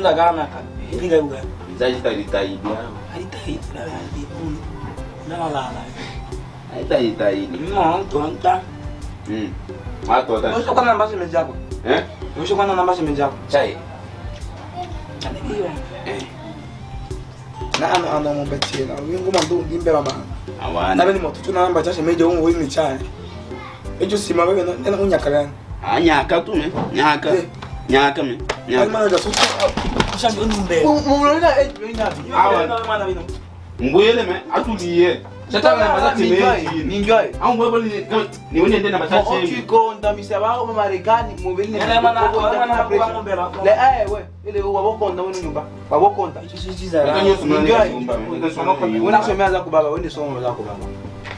Nenda lipiga inda gana ka piga mzaji tajitahidi hapo. haitahidi na hadi uni na la la Haitajitahidi. mimi tonta Mm. Watu wata. Usho kwa namba simu. Eh? Mwisho kwa namba simu yako. Chai. Aliyo. Eh. Na ana ana mo na Wingu mandu ndimbe baba. Awana. Nabe ni moto na namba chashe meje ungu wini chai. Ejo sima wewe na na unyaka gani. Ah, nyaka tu me. mbuyele me atulie niwenende na machachewabokonda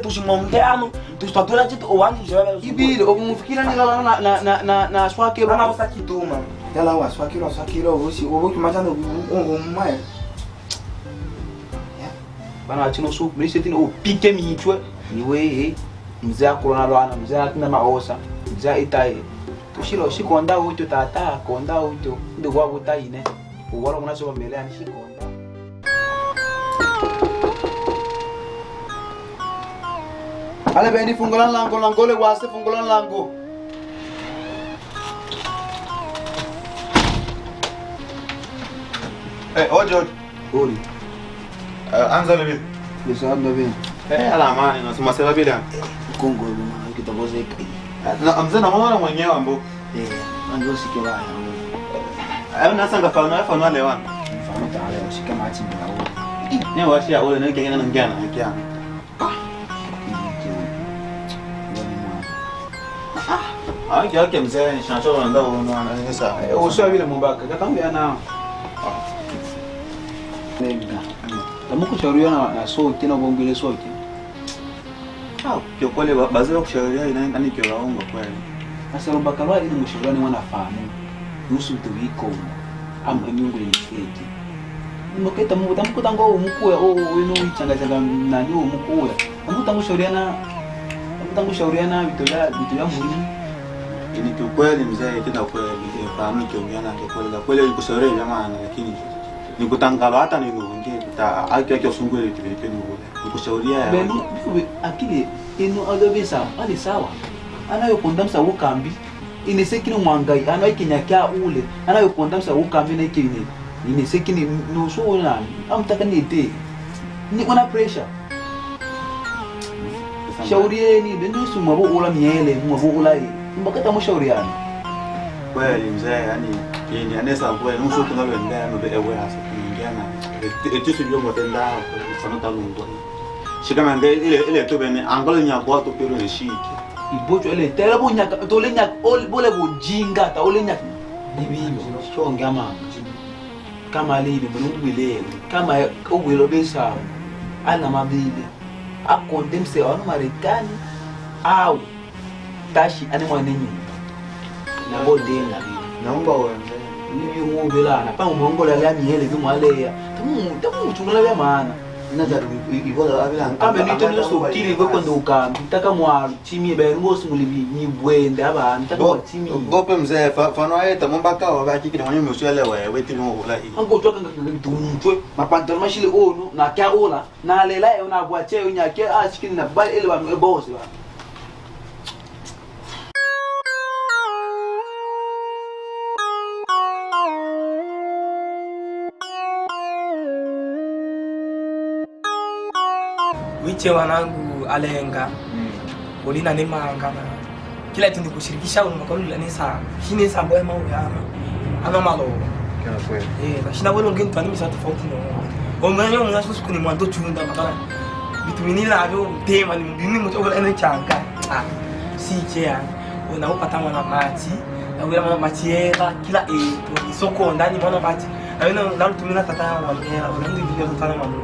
tushimomte ano. Tushtatula chitu owani jewe. Ibile omufikira ni la na na na na na swake Bana bana. wasa kituma. Yala wa swakiro swakiro usi obo kimachana ungo mmaye. Bana achino su mlise tini upike mihitwe ni wewe mzee akulona lwana mzee atina maosa mzee itaye tushilo shikonda uto tata konda uto ndi kwa butaine uwala munaso bambele ani shikonda Ale bendi fungolan lango lango le wase fungolan lango Eh, oje oje. Ori Eh, anza lebe. Bisa amna ben Eh, ala amani na sema sema bila. Kongo luma kitaboze kai Na mzee na mwana mwenyewe ambo. Eh anjo sikira Eh, na sanga fa na fa na lewan. mfano tale ushika machi mbao Ne washi ya ole ne kengena na ngiana kiana. Ah, kia mzee ni shansho ndo ndo anaweza. vile mumbaka. Katambia na nenga tamukushauriwa na, na soki na bongile soki Ah, kwa kweli bazee kushauriana ina nani kio laongo kweli. sasa lumbaka lwa ili mushauriani mwana famu nusu tuwiko ama miungu ni mfeki muketa mu tamukuta ngo umukuya o wino ichanga changa nani umukuya tamukuta mushauriana tamukuta mushauriana vitu vya vitu vya muhimu Ni kiukweli mzee, tena kweli fahamu kiongeana kwa kweli, kweli kushauri jamani, lakini nikutangalo hata nilungie ta aki aki ile kile ni nikushauria ya akili ino adobe sawa. Ali sawa anayokondamsa ukambi inesekini mwangai anayikinyakya ule. Anayokondamsa ukambi naikini inesekini nusuunani amtaka ite. Ni wana pressure shaurieni benusu mwabo ula miele mwabo ula mbakata mushauriani kweli mzee, yani yeye anaweza kweli nusu tunaloendea no ewe hasa kuingia na. Etisi byo motenda kwa sana talungo shikama nge ile ile to bene angalo nya kwa to pero ne shiki. Ibocho ele tele bunyaka tole nyaka ol bole bujinga ta ole nyaka bibiyo shonga mama kama libi mulungwilele kama ubwilo besawo ana mabili akondemse wano Marekani au tashi ani mwanenye nabodenga naomba uanze ibi ngubelana pa umongola la miele kimwalea tamu tamu chungala bya maana. Kambe nitoniosokili kwekwenda ukambi taka mwalu chimie benu bosi nyibwende abantu taka mwachimie gope mzee fano ayeta mombaka wa bakikira mwenye mswele wewe mapantalo mashile ono nakya ola nalela yo nabwache yo nyake ashikini na ele banu ebose ba wiche wanangu alenga. Ulina ni manga na kila tindi kushirikisha unakolula ni sa shine sa boy mau ya ama malo kana kweli. Eh na shina bolo ngeni tani misa tofauti no omanyo mnasho siku ni kuni mwanzo chunda makana bitu mini la byo tema ni mbini mtu ola ene changa. Ah si che ya na upata mwana mati mwana mana machiera kila etu isoko ndani mwana machi. Awina nalutumina tata mwana mwana unandu video tata mamuluka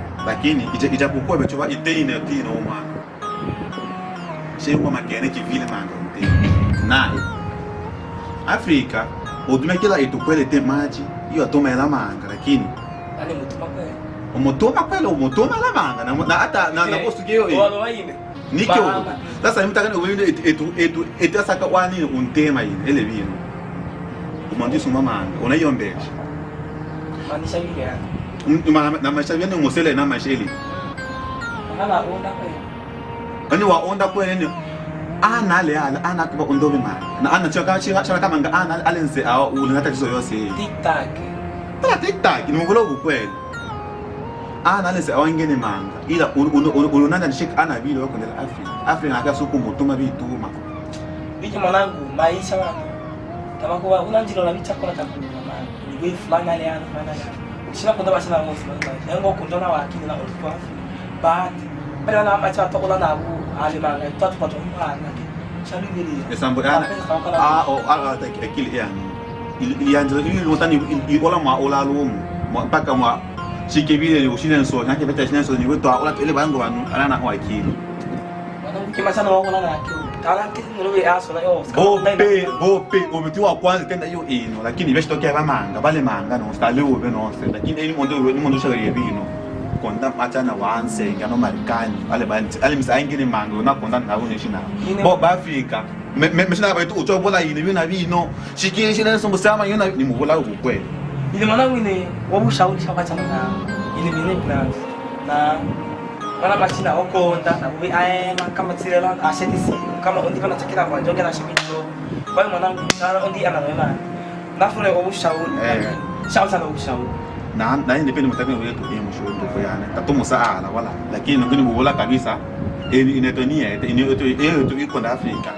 lakini ija- ijapokuwa vechowa iteine tino umwana sheuma makene kivile manga untema naye afrika odume kila itukwele te maji iyo atomela manga lakini ani mutuma kwa umutuma kweli umutuma la manga na- na hata na na bosugeyo walo waine. Nikyo. Sasa imtakane ubinde etu etu etasaka wani untema yini ele bino umandisa umamanga unayombesha manisha yani Um- ma- na maisha vyane ngosele na masheli ani wa onda kwene ana ale ala ana kuba undobe ma na ana chaka chaka kama nga ana a awa ulina tatizo yose tiktak. Tala tiktak ni ana alense awangene manga ila nishik ana vile wako ndela afrika afrika mutuma bituma mwanangu maisha kama kwa unanjilo na ni wewe fulani ale ana fulani ale yana shina kunda bashina ngo fulani maisha yango kundona wakini na wana macha tokola na abu ale manga tatu pato mwana ke shabi vile esambo ana a o a ta akili ya ilianza ili lotani ola ma ola lumu mpaka mwa shikebile ni ushine so nake beta shine so ni wetu ola ile bango banu ana na kwa akili mwanangu kimacha na bope bope omiti wa kwanza tenda hiyo ino lakini beshi tokea bamanga bale manga no stale ube no se lakini ni mondo ni mondo shaka yebino konda machana wanse ngano marikani ale banti ale misa ingine manga na konda na une bo bafika me me shina ba tu ucho bola yini bina bino. Shikiri shina so musama yona ni mubola ukwe ile mwanangu ine wabushauri shakachana na ile vile plans. Na wana machina okonda na we aena kama tirela asheti si kama undi bana takira kwa njoge na shimito kwa hiyo mwanangu sana undi anawema nafule wabushauri Eh. shauri sana wabushauri na na ni pende mutaka wetu ya msho to yana tatumu saala wala lakini ngini mubola kabisa ini inetonia ini eto eto iko na afrika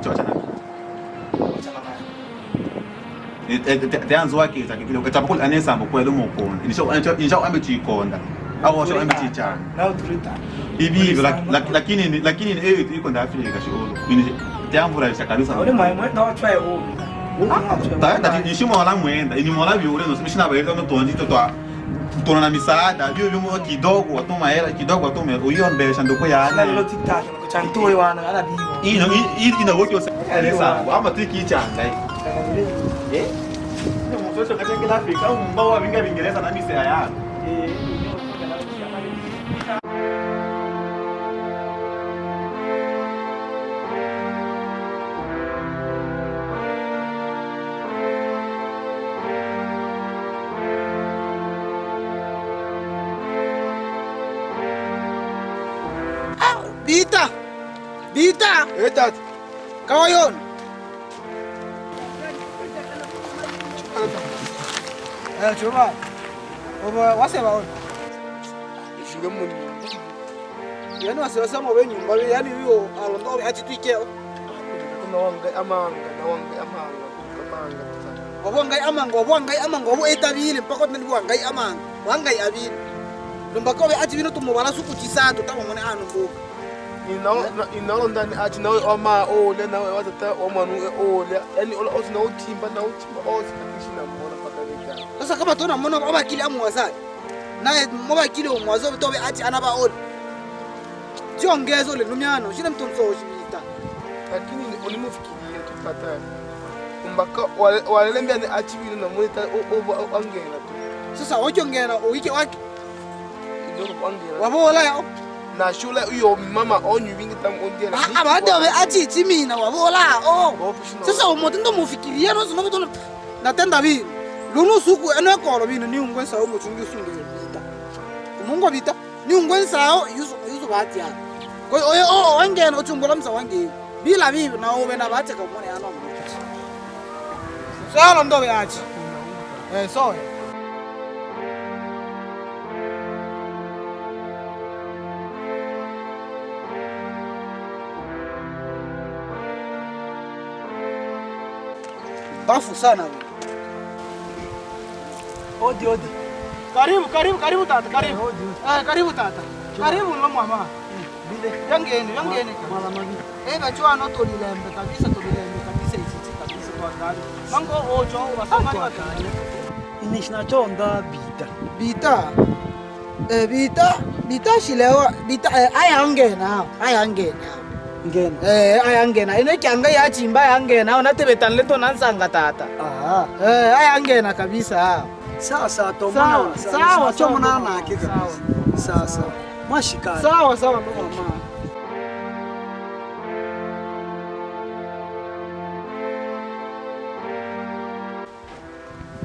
chocha na wachana nayo teanzi wake zakivile ukachapakula anesambo kwele mukona insha ambe chikonda au sho ambe chichana lak- lakini ni- lakini ni eyo iko nda afrika sholo ini teamvurahisha kabisa. Ule mwae mwenda wachwae ubi taenda nishimo wala mwenda. Ini mola vyule no simishina baita no tonji to twa tuna na misaada. Vyo vyo kidogo watuma hela kidogo watuma uyombesha ndoko na lilo yana tiktak kuchantoe wana ala bibo ino ino ina wote ose elesa ama tiki changa eh? Ni mfeso katika afrika au mbao wa vinga vingereza na mise ya Bita! Bita! Eh tata. Kawa yun! Eh, chuma. Oba, wase ba on? Ishige muni. Yani wase wase mo be nyumba be yani yo alondo be ati twike. Kuna wanga amanga na wanga amanga. Amanga tata. Obo ngai amanga, obo ngai amanga, obo etabile mpaka tani bo ngai amanga. Wangai abile. Lumba ko be ati bino tumo bala suku tisatu tamo mone anu boka. Inaolo ndani athi nawe oma ole nawe watata omanu e ole yani othi nawuthimba nawuthimba othi atishinambona pakavekana Sasa kama tona mona oba kile amu. Naye moba kile umwazo bitobe ati anaba on. Jongezo le lumyano, shine mtonso shibita. lakini olimufikirie tupatani umbaka walelembiani athi vino namonita angena tu Sasa wajongena uike wake ijogo angena mama onyu nashula iyo mama na ah ondiela abadobe ati timina wabola oh. Sasa umoto ndo mufikiria no sino bitono natenda bi lunu suku eno kolo bino ni ungwe sao muchungi sunge bita umungo bita ni ungwe sao yusu yusu bati ya. Ko oye o wangena uchumbola msa wange. Bila bi na obe na bati ka mone ano sala ndo be ati Eh, soya. Bafu sana wewe. Odi, odi. Karibu, karibu, karibu tata, karibu. Eh, karibu tata. Karibu lo mama. Yangeni, yangeni. Mala mami. Eh, bachwa no lilembe, kabisa, tolilembe kabisa isitsi kabisa kwa gari. Mango ojo wasanga batani. Inishinatonda bita. Bita. Eh, bita, bita shilewa, bita eh, ayangena, ayangena. Ngena. Eh, ayangena. Ine kyanga ya chimba ayangena, unatebetan leto nansanga tata. aha Eh, ayangena kabisa. Sawa sawa to Sawa, mwana. sawa, Cho mwana na hakika. Sawa sawa. Mwashikana. Sawa sawa ndo mama.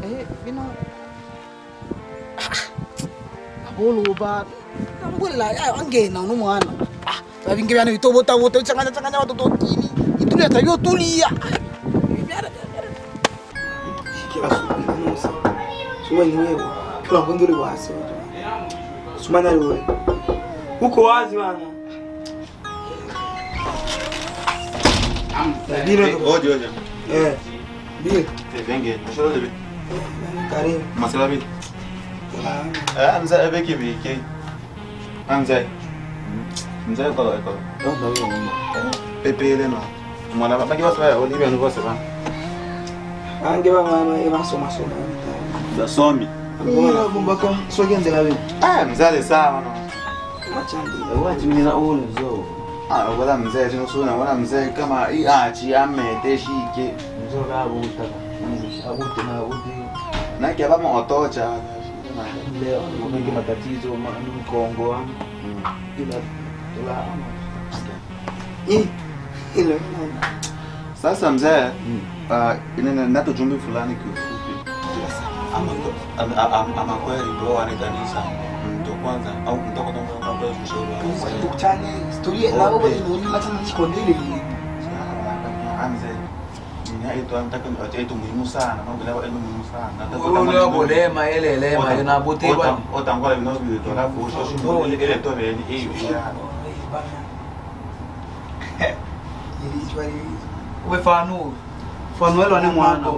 Eh, bino. Tambula angena no mwana. Ah, sabi ngibyana bitobota bota changanya changanya watoto tini. Itulia tabio tulia. Kila siku nusa. Suma ni wewe. Kila mkondo ule wasi. Suma na wewe. Uko wazi wana. Bila Oje oje. eh. Bila Venge, shoro bi ke. Amza. Mza ko ko. Onda wewe mama. Pepe le no. Mwana ba ki ba sa o libe no ba sa ba. Ange ba mama e basoma soma. Da somi. Mbona kumbaka sogendela wewe? Ah, mzale sawa no. Machandi. Wathi mina ule zo. Ah, wala mzee sinosuna wala mzee kama i achi amete shike. Mzo ka buta. Abute na abute. Na kia ba mo otocha. Leo ni mengi matatizo mkongo wangu. Ila Sasa mzee, uh, nato jumbe fulani kiufupi. Ama kweli bro wanitanisa Ndo kwanza au mtoko ndo kwanza kwa kushauri. Tukutane historia na wewe ni. Anze. Muhimu sana. Mambo leo ni muhimu sana. Nataka Ule bolema ele elema yona bote bwana. Otangola bino bito alafu usho ile ile to beni hiyo ya. Wefanu. Fanuel ane mwana.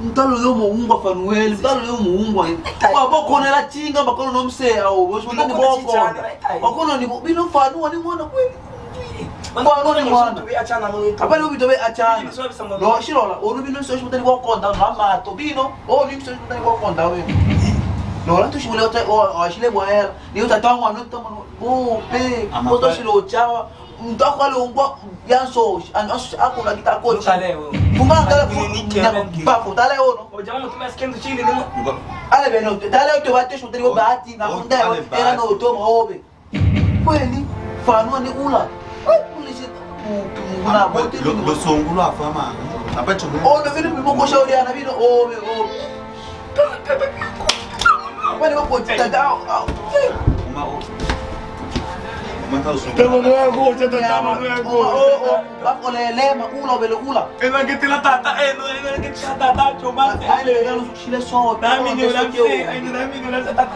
Mtalo yo muungwa Fanuel, mtalo yo muungwa. Wa boko na chinga bakono no mse au boshi mtani boko. Bakono ni bino Fanu ni mwana kweli. Fanu ni mwana. Apa ni bito be achana. Lo shirola, onu bino so shi mtani boko nda na mato bino. O ni so shi mtani boko nda we. Lo la tu shi mule ota o shile bwaera. Ni utatangwa no. Oh, pe. Ama Moto pe- shilo chawa. Mtako ale ungwa yanso. Anso akuna kitakochi. Utaleo. Fumanga Ni- ni- ni- bafu tale ono. Ojama mtumia skendo chini nimo. Ale beno tale to bate shu tele bahati na munda ale era bahati. no to maobe. Kweli fano ni ula. Songulo afama. Ono vile bimo shauri ana vile obe obe. Kwani wako tata. Uma o. Uma ta songulo. Tamo no ego, tata tamo no ego. Oh oh, bako lele ma ula bele ula. Ena que tila tata, eh, no ena que tila tata, choma. Ale bele no shile so. Na mini na mse, ai na mini na tata.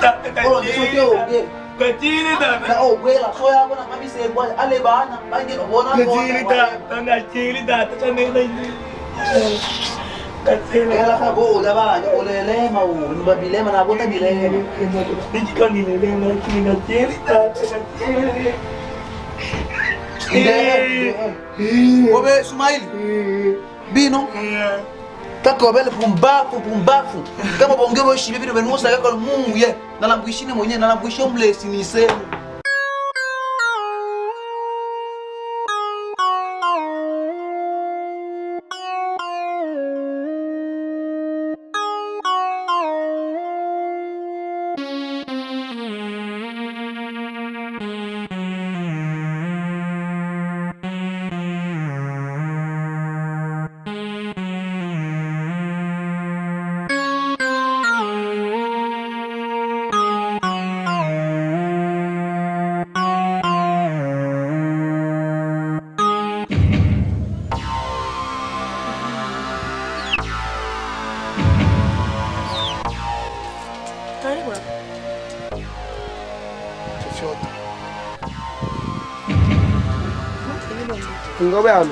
Tata, Ono so ke o. Kachini Na tata. o gwela so ya bona mami se gwa ale bana bange no bona Kachini tata, na chini tata, chane na elakabo olaba olelema babilema nabota bilema ikanilelema kina jeri jeri obe sumaili? Bino? Kakobele pumbafu pumbafu kama bonge boshibibino benuosakakol mungu ye nalambuishine mwenyewe nalambuishe omlesinise 보여 좋다 그거 왜안 해?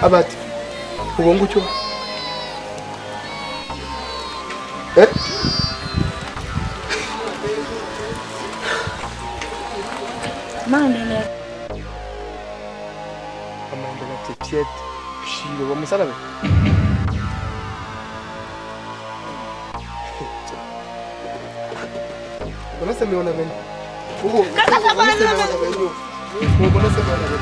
아바트 그건 거 좋아 에? Mándele. Mándele a tu chet. Sí, lo vamos a la vez. Tetiet. Shilo wa msala we. Mbona sema ona mimi? Oh, kaka safari na mimi. Oh, mbona sema ona mimi?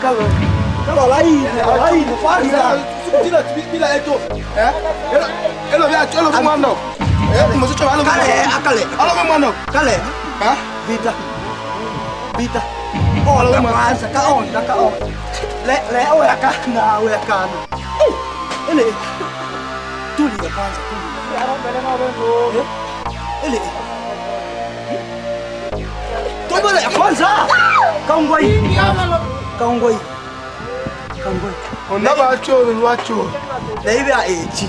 Kalau lain, lain, Farza. Bila bila itu. Eh? Elo elo ya elo kemana? Eh, mesti coba elo Kale, kemana? akale, Elo kemana? kale. Hah? Vita. Vita. Oh, Kalau la mana? kwanza ka on, ka on. Le le o ya kana, o ya kana. Eh, Ele. Tuli ya kwanza, tuli. Eh, Ele. Toba ya kwanza. Kaungoi. Kaungoi. Kaungoi. Onda bacho lwacho. Leibe a echi.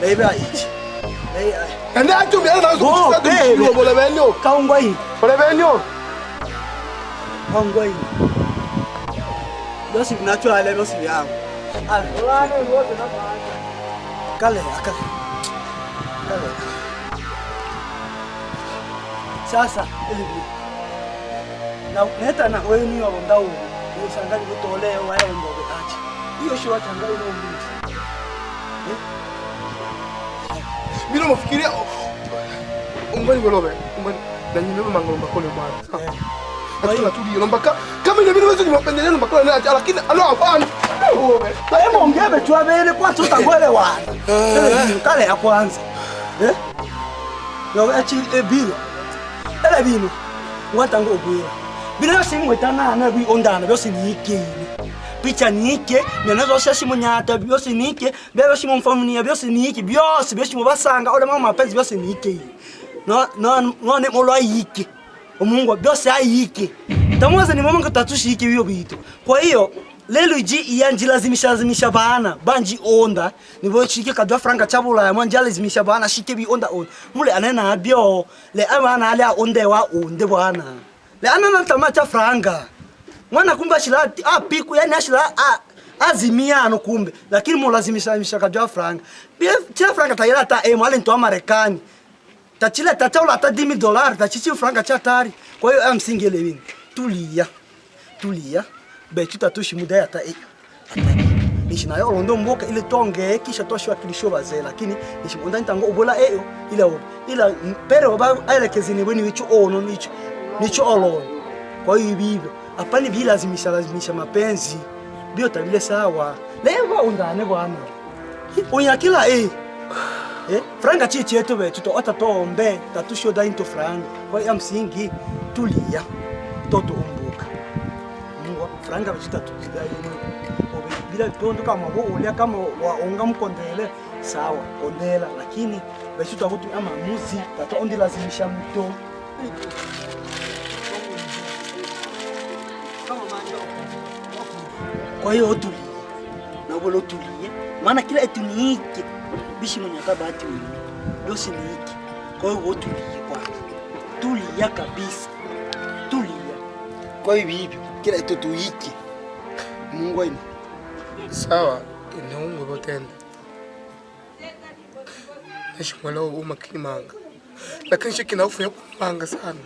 Leibe a echi. Leibe a Ende acho elo na Oh, so sa baby. du bole benyo. Kaungoi. Bole benyo. Kaungoi. Dosi natural dosi yangu. Kale, akale. Kale. Sasa elibi. Na neta na wewe ni wa ndau. Hiyo sangali kutolea wao ndio acha. Hiyo shi watangai ndio mimi Bila umbani ungoni umbani na nyime mangolo mbakole bwana. Eh. Hatuna tudi lomba ka kama video zini mapendeleo mbakole na lakini alo afani Kwa hiyo ongebe betu abele kwa tutangwelewana. wana. kale ya kwanza. Eh? Yo achi ebilo. Ele bino. Watango ogwira. Bila yo simu etana na bi ondana byo sinike. Picha nike, mena shashi munyata byose nike byo shimo mfamuni byose nike byose byose mu basanga ole mama mapenzi byose nike No no no ne molo ayike. Omungu byose ayike. Tamuza ni mama ngatatushiike biyo bitu. Kwa hiyo lelo iji iyanjilazimisha lazimisha bana banji onda nibo chike kadwa franga chabula ya mwanja lazimisha bana shike bi onda on mule anena abio le amana ale onde wa onde bwana le anana tamacha franga mwana kumbe ashila apiku yani ashira a azimiano kumbe. Lakini mulazimisha lazimisha jwa franga bia tira franga tayara ta e mwale ntwa marekani. Tachile tataula ta 10000 dollars tachichi franga cha tari kwa hiyo amsingele wini. Tulia tulia. Betu tatushi muda yata e. Nishi nayo olondo mboka ile tonge kisha toshwa kilisho baze lakini nishi onda ntango ubola eyo ila obo ila mpere oba aelekezini bweni wicho ono nicho nicho olono kwa hiyo bibyo apani bilazimisha lazimisha mapenzi. Bio tabile sawa. Lewa undane bwana. Unyakila eh. Eh, franga chichi yetu betu to ata tombe tatusho da into franga. Kwa ya msingi tulia. Toto umbuka. Mungu franga bichita tatuzida yenu. Obe bila tondo kama bo ulia kama waonga mkondele. Sawa kondela. Lakini bichita tavutu ama muzi tato ondi lazimisha mto kwa hiyo tulie na bolo tulie maana kila etu ni hiki bishi mwenye wewe dosi ni hiki. kwa hiyo utulie kwanza tulia kabisa tulia kwa hiyo hivyo kila etu hiki. mungu aina Sawa, inaungwe botenda. Nashimwelewa umakini manga. Lakini shiki na ufu ya kupanga sana.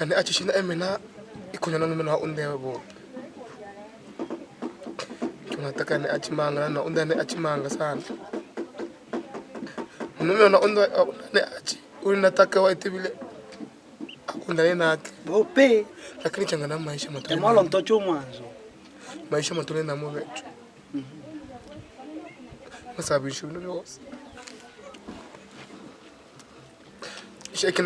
Yani achi shina emena ikunya nanu mena undewe bo. Tunataka ni achimanga na unde ni achimanga sana. Nume na unde ni achi. unataka waite vile. Akundane nake. bope Lakini changana maisha matole. emwalo mtocho mwanzo maisha matole mwe betu masabisho bino byose sheki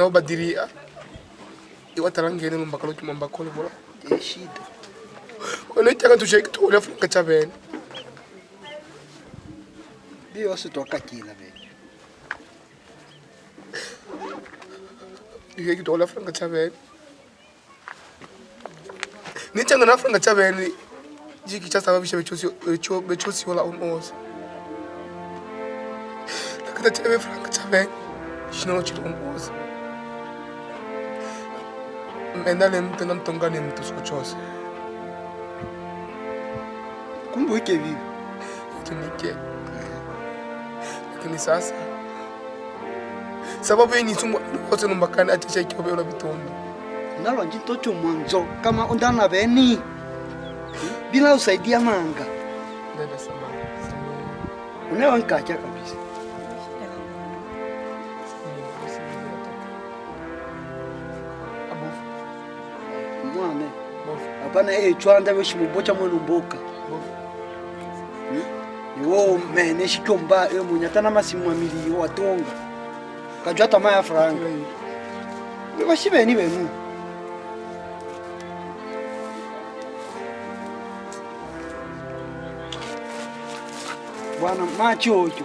nabo ne iwatarangene lumbakalo kimambakole bola shida. Onetaka tusheki tole franga chabene biyo sitokakila be Ike kitola franga chaveni. Nichanga na franga chabene Jiki chasababisha bechosi becho bechosi wala unozi. chabene chave franga chaveni. Shino chiro unozi. Mtu na mtonga ni mtu sikuchose. kumbe wike vivi Tunike. Lakini sasa sababu yeye ni tumwa wote numbakani atisha ikiwa ola bitondo. nalwa njitocho mwanzo kama undana veni bila usaidia manga Dada samani. unewa nkacha kabisa apana echwanda veshimubocha mwenu mboka. Iwo mene xikyomba emunya tana masimu mamiliyo watonga kajwa tama ya franga. Vaxiveni venu. Bwana machocho